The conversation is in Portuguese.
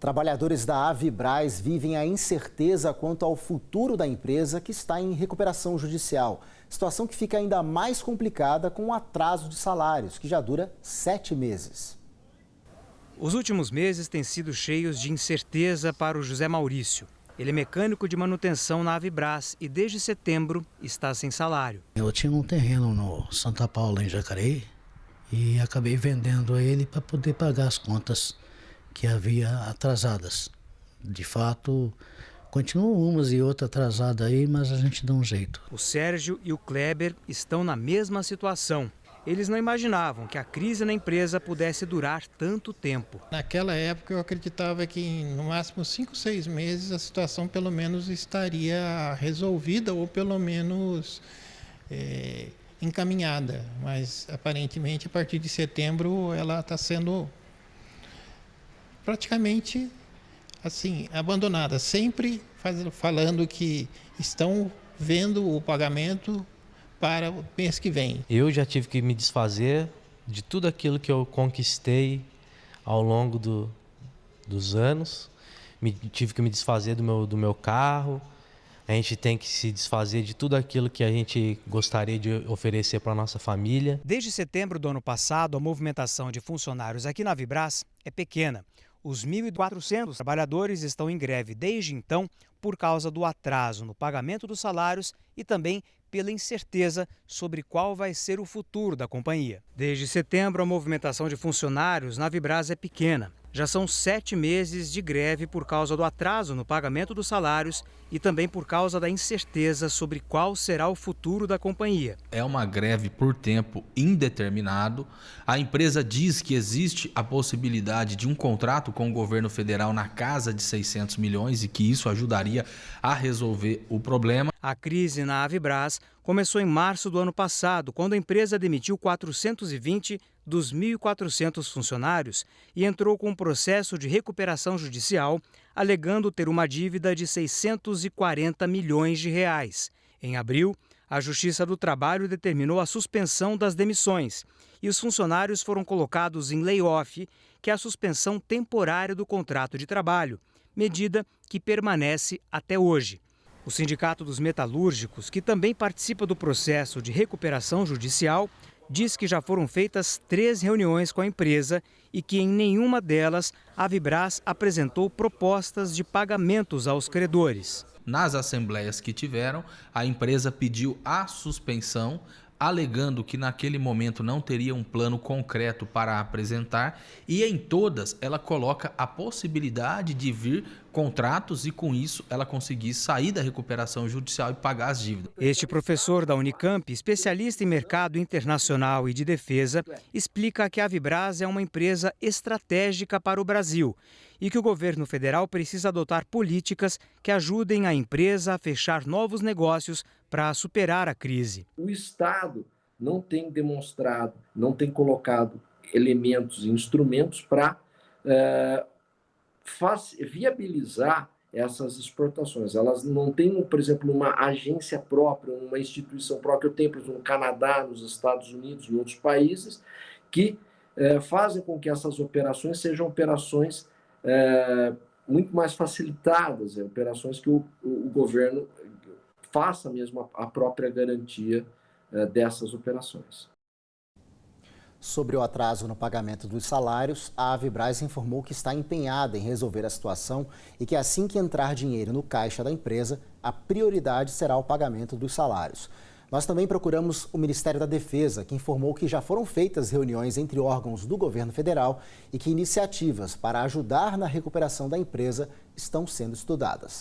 Trabalhadores da Avibraz vivem a incerteza quanto ao futuro da empresa que está em recuperação judicial. Situação que fica ainda mais complicada com o atraso de salários, que já dura sete meses. Os últimos meses têm sido cheios de incerteza para o José Maurício. Ele é mecânico de manutenção na Avibraz e desde setembro está sem salário. Eu tinha um terreno no Santa Paula, em Jacareí, e acabei vendendo ele para poder pagar as contas que havia atrasadas. De fato, continuam umas e outras atrasadas aí, mas a gente dá um jeito. O Sérgio e o Kleber estão na mesma situação. Eles não imaginavam que a crise na empresa pudesse durar tanto tempo. Naquela época eu acreditava que em no máximo cinco, seis meses a situação pelo menos estaria resolvida ou pelo menos é, encaminhada. Mas aparentemente a partir de setembro ela está sendo praticamente assim abandonada, sempre faz, falando que estão vendo o pagamento para o mês que vem. Eu já tive que me desfazer de tudo aquilo que eu conquistei ao longo do, dos anos. Me, tive que me desfazer do meu, do meu carro. A gente tem que se desfazer de tudo aquilo que a gente gostaria de oferecer para a nossa família. Desde setembro do ano passado, a movimentação de funcionários aqui na Vibras é pequena. Os 1.400 trabalhadores estão em greve desde então por causa do atraso no pagamento dos salários e também pela incerteza sobre qual vai ser o futuro da companhia. Desde setembro, a movimentação de funcionários na Vibras é pequena. Já são sete meses de greve por causa do atraso no pagamento dos salários e também por causa da incerteza sobre qual será o futuro da companhia. É uma greve por tempo indeterminado. A empresa diz que existe a possibilidade de um contrato com o governo federal na casa de 600 milhões e que isso ajudaria a resolver o problema. A crise na Avibras começou em março do ano passado, quando a empresa demitiu 420 dos 1.400 funcionários e entrou com um processo de recuperação judicial, alegando ter uma dívida de 640 milhões de reais. Em abril, a Justiça do Trabalho determinou a suspensão das demissões e os funcionários foram colocados em layoff, que é a suspensão temporária do contrato de trabalho, medida que permanece até hoje. O Sindicato dos Metalúrgicos, que também participa do processo de recuperação judicial, diz que já foram feitas três reuniões com a empresa e que em nenhuma delas a Vibras apresentou propostas de pagamentos aos credores. Nas assembleias que tiveram, a empresa pediu a suspensão, alegando que naquele momento não teria um plano concreto para apresentar, e em todas ela coloca a possibilidade de vir contratos e com isso ela conseguir sair da recuperação judicial e pagar as dívidas. Este professor da Unicamp, especialista em mercado internacional e de defesa, explica que a Vibras é uma empresa estratégica para o Brasil e que o governo federal precisa adotar políticas que ajudem a empresa a fechar novos negócios para superar a crise. O Estado não tem demonstrado, não tem colocado elementos e instrumentos para é, viabilizar essas exportações. Elas não têm, por exemplo, uma agência própria, uma instituição própria. Eu tenho, por exemplo, no Canadá, nos Estados Unidos, em outros países, que é, fazem com que essas operações sejam operações é, muito mais facilitadas, operações que o, o, o governo faça mesmo a, própria garantia eh, dessas operações. Sobre o atraso no pagamento dos salários, a Avibraz informou que está empenhada em resolver a situação e que assim que entrar dinheiro no caixa da empresa, a prioridade será o pagamento dos salários. Nós também procuramos o Ministério da Defesa, que informou que já foram feitas reuniões entre órgãos do governo federal e que iniciativas para ajudar na recuperação da empresa estão sendo estudadas.